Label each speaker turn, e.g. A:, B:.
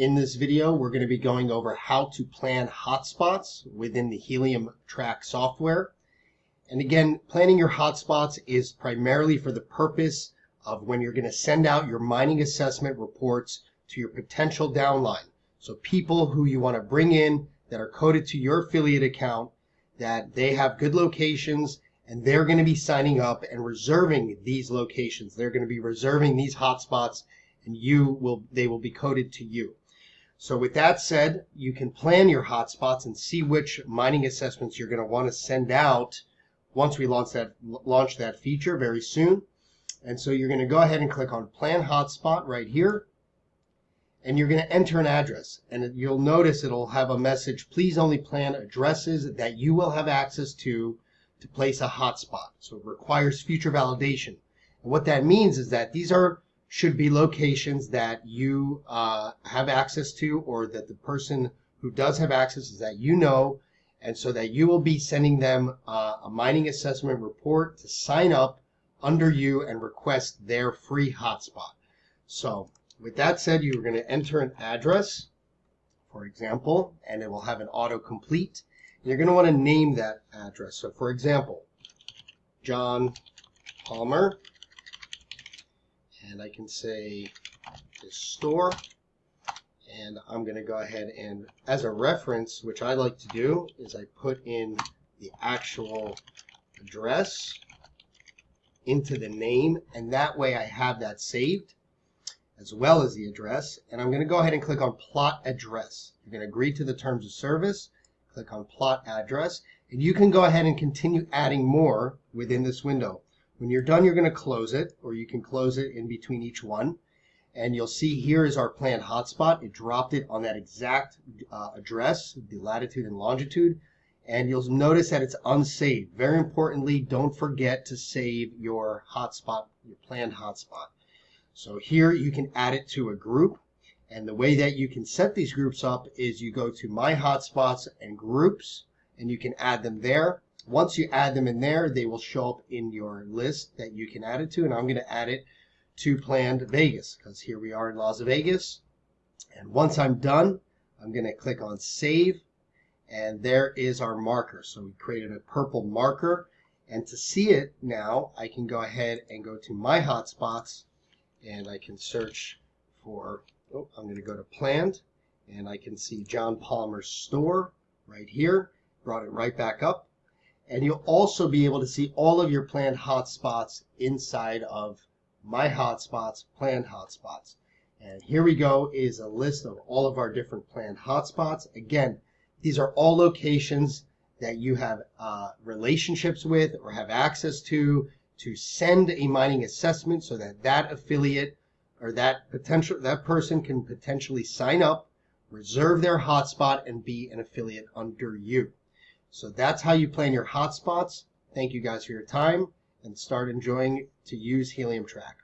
A: In this video, we're going to be going over how to plan hotspots within the Helium Track software. And again, planning your hotspots is primarily for the purpose of when you're going to send out your mining assessment reports to your potential downline. So people who you want to bring in that are coded to your affiliate account, that they have good locations and they're going to be signing up and reserving these locations. They're going to be reserving these hotspots and you will they will be coded to you. So with that said, you can plan your hotspots and see which mining assessments you're going to want to send out once we launch that launch that feature very soon. And so you're going to go ahead and click on plan hotspot right here. And you're going to enter an address. And you'll notice it'll have a message, please only plan addresses that you will have access to to place a hotspot. So it requires future validation. And what that means is that these are should be locations that you uh, have access to or that the person who does have access is that you know and so that you will be sending them uh, a mining assessment report to sign up under you and request their free hotspot. So with that said, you're going to enter an address, for example, and it will have an autocomplete. You're going to want to name that address. So for example, John Palmer and I can say store. And I'm going to go ahead and as a reference which I like to do is I put in the actual address into the name and that way I have that saved as well as the address. And I'm going to go ahead and click on plot address. You're going to agree to the terms of service click on plot address and you can go ahead and continue adding more within this window when you're done, you're going to close it, or you can close it in between each one. And you'll see here is our planned hotspot. It dropped it on that exact uh, address, the latitude and longitude. And you'll notice that it's unsaved. Very importantly, don't forget to save your hotspot, your planned hotspot. So here you can add it to a group. And the way that you can set these groups up is you go to My Hotspots and Groups, and you can add them there. Once you add them in there, they will show up in your list that you can add it to. And I'm going to add it to Planned Vegas because here we are in Las Vegas. And once I'm done, I'm going to click on Save. And there is our marker. So we created a purple marker. And to see it now, I can go ahead and go to My Hotspots. And I can search for, oh, I'm going to go to Planned. And I can see John Palmer's store right here. Brought it right back up. And you'll also be able to see all of your planned hotspots inside of My Hotspots, Planned Hotspots. And here we go is a list of all of our different planned hotspots. Again, these are all locations that you have uh, relationships with or have access to to send a mining assessment so that that affiliate or that potential that person can potentially sign up, reserve their hotspot, and be an affiliate under you. So that's how you plan your hotspots. Thank you guys for your time and start enjoying to use Helium Track.